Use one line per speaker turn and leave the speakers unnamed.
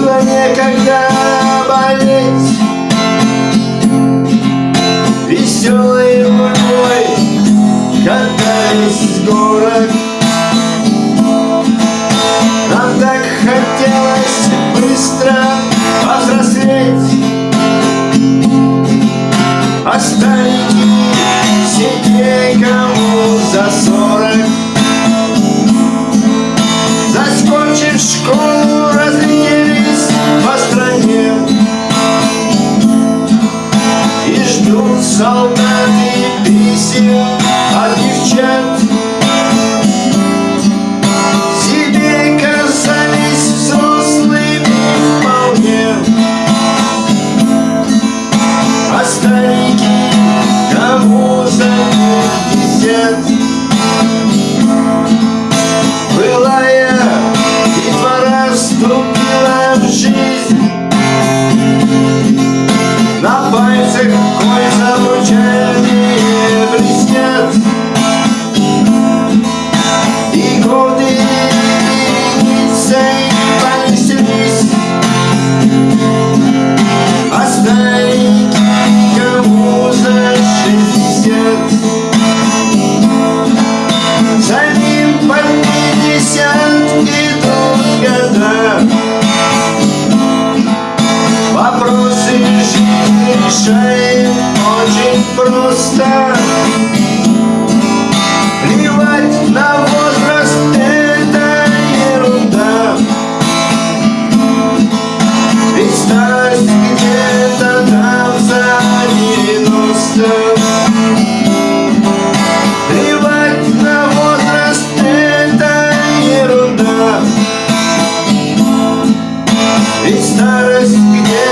некогда болеть. Веселой луной катались солдаты писем старики кому за шестьдесят решаем очень просто. Плевать на возраст – это ерунда. Ведь старость где-то там за девяносто. Плевать на возраст – это ерунда. Ведь старость где